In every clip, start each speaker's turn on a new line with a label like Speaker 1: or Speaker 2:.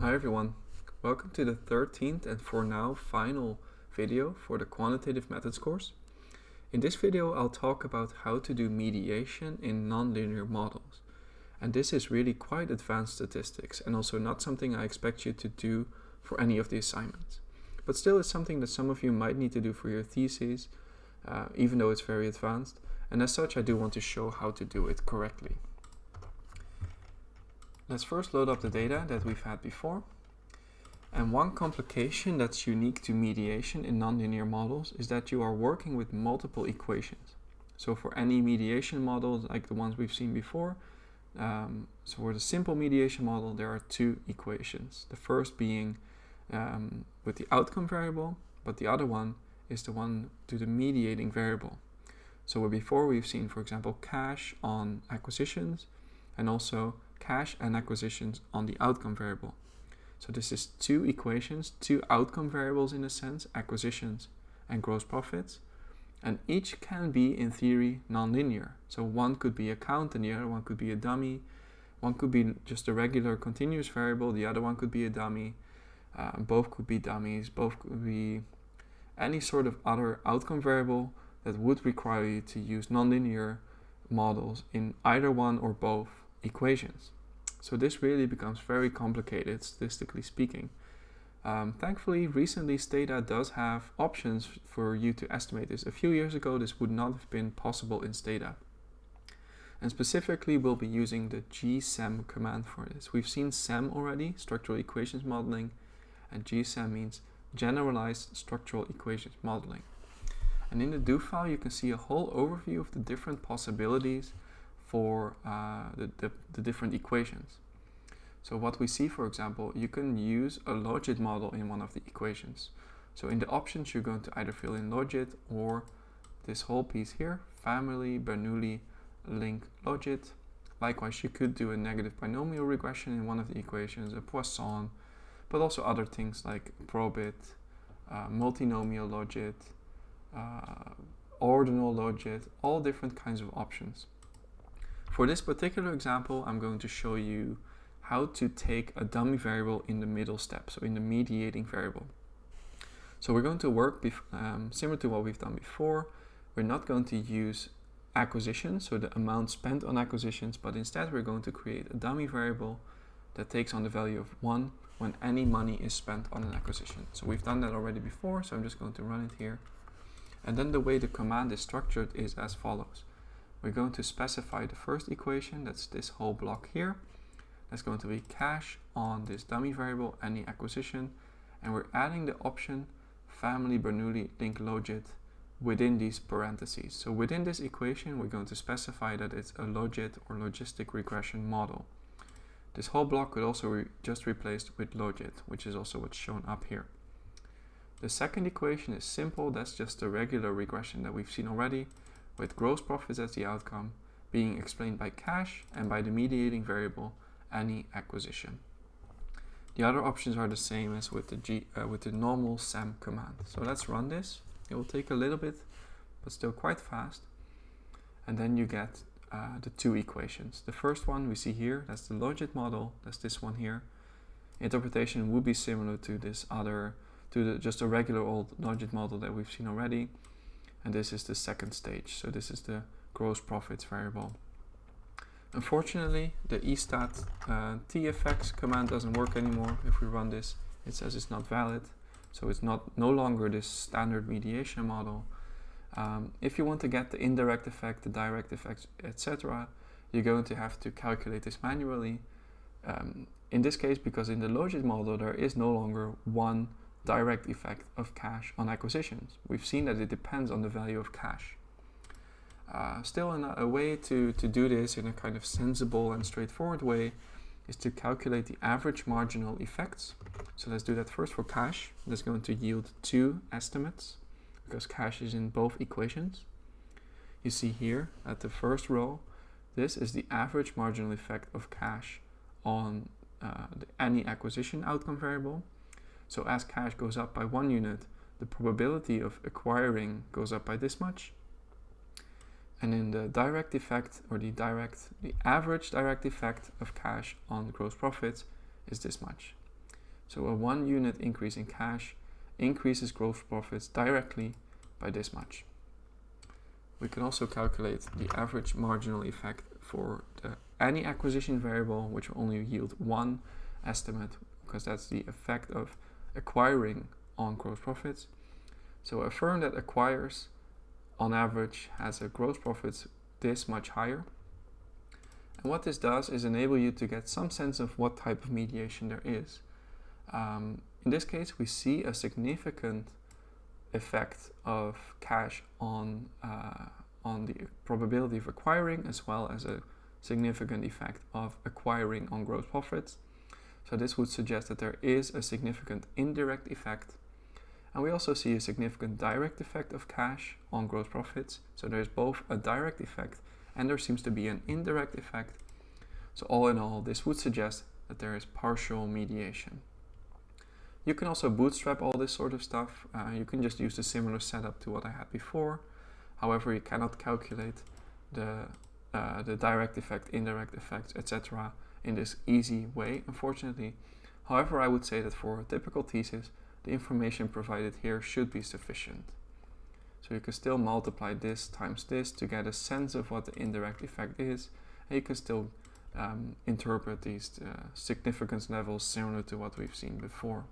Speaker 1: Hi everyone, welcome to the 13th and for now final video for the quantitative methods course. In this video I'll talk about how to do mediation in nonlinear models. And this is really quite advanced statistics and also not something I expect you to do for any of the assignments. But still it's something that some of you might need to do for your theses, uh, even though it's very advanced. And as such I do want to show how to do it correctly. Let's first load up the data that we've had before. And one complication that's unique to mediation in nonlinear models is that you are working with multiple equations. So for any mediation model, like the ones we've seen before, um, so for the simple mediation model, there are two equations. The first being um, with the outcome variable, but the other one is the one to the mediating variable. So before we've seen, for example, cash on acquisitions and also cash and acquisitions on the outcome variable. So this is two equations, two outcome variables in a sense, acquisitions and gross profits. And each can be, in theory, nonlinear. So one could be a count and the other one could be a dummy. One could be just a regular continuous variable, the other one could be a dummy. Uh, both could be dummies, both could be any sort of other outcome variable that would require you to use nonlinear models in either one or both equations. So this really becomes very complicated, statistically speaking. Um, thankfully, recently Stata does have options for you to estimate this. A few years ago, this would not have been possible in Stata. And specifically, we'll be using the GSEM command for this. We've seen SEM already, structural equations modeling, and GSEM means generalized structural equations modeling. And in the do file, you can see a whole overview of the different possibilities for uh, the, the, the, different equations. So what we see, for example, you can use a logit model in one of the equations. So in the options, you're going to either fill in logit or this whole piece here, family, Bernoulli, link logit. Likewise, you could do a negative binomial regression in one of the equations, a Poisson, but also other things like probit, uh, multinomial logit, uh, ordinal logit, all different kinds of options. For this particular example, I'm going to show you how to take a dummy variable in the middle step, so in the mediating variable. So we're going to work um, similar to what we've done before. We're not going to use acquisitions, so the amount spent on acquisitions, but instead we're going to create a dummy variable that takes on the value of 1 when any money is spent on an acquisition. So we've done that already before, so I'm just going to run it here. And then the way the command is structured is as follows. We're going to specify the first equation, that's this whole block here. That's going to be cash on this dummy variable, any acquisition. And we're adding the option family Bernoulli link logit within these parentheses. So within this equation, we're going to specify that it's a logit or logistic regression model. This whole block could also re just replaced with logit, which is also what's shown up here. The second equation is simple, that's just a regular regression that we've seen already with gross profits as the outcome being explained by cash and by the mediating variable any acquisition. The other options are the same as with the, G, uh, with the normal SEM command. So let's run this. It will take a little bit, but still quite fast. And then you get uh, the two equations. The first one we see here, that's the logit model, that's this one here. Interpretation would be similar to this other, to the, just a regular old logit model that we've seen already and this is the second stage. So this is the gross profits variable. Unfortunately, the estat uh, teffects command doesn't work anymore. If we run this, it says it's not valid. So it's not no longer this standard mediation model. Um, if you want to get the indirect effect, the direct effect, etc., you're going to have to calculate this manually. Um, in this case, because in the logit model, there is no longer one direct effect of cash on acquisitions. We've seen that it depends on the value of cash. Uh, still, a, a way to, to do this in a kind of sensible and straightforward way is to calculate the average marginal effects. So let's do that first for cash. That's going to yield two estimates because cash is in both equations. You see here at the first row, this is the average marginal effect of cash on uh, any acquisition outcome variable. So as cash goes up by one unit, the probability of acquiring goes up by this much. And in the direct effect or the direct, the average direct effect of cash on gross profits is this much. So a one unit increase in cash increases gross profits directly by this much. We can also calculate the average marginal effect for the, any acquisition variable, which will only yield one estimate, because that's the effect of acquiring on gross profits. So a firm that acquires on average has a gross profits this much higher. And what this does is enable you to get some sense of what type of mediation there is. Um, in this case, we see a significant effect of cash on, uh, on the probability of acquiring as well as a significant effect of acquiring on gross profits. So this would suggest that there is a significant indirect effect. And we also see a significant direct effect of cash on gross profits. So there's both a direct effect and there seems to be an indirect effect. So all in all, this would suggest that there is partial mediation. You can also bootstrap all this sort of stuff. Uh, you can just use a similar setup to what I had before. However, you cannot calculate the, uh, the direct effect, indirect effects, etc. in this easy way, unfortunately. However, I would say that for a typical thesis, the information provided here should be sufficient. So you can still multiply this times this to get a sense of what the indirect effect is, and you can still um, interpret these uh, significance levels similar to what we've seen before.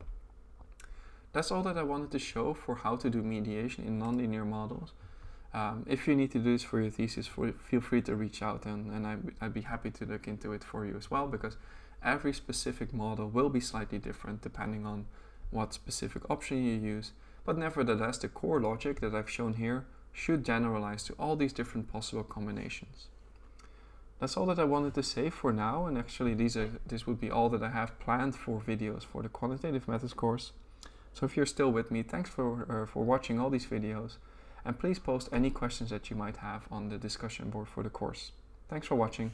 Speaker 1: That's all that I wanted to show for how to do mediation in nonlinear models. Um, if you need to do this for your thesis, for, feel free to reach out and, and I'd, I'd be happy to look into it for you as well because every specific model will be slightly different depending on what specific option you use. But nevertheless, the core logic that I've shown here should generalize to all these different possible combinations. That's all that I wanted to say for now, and actually these are, this would be all that I have planned for videos for the Quantitative Methods course. So if you're still with me, thanks for, uh, for watching all these videos, and please post any questions that you might have on the discussion board for the course. Thanks for watching.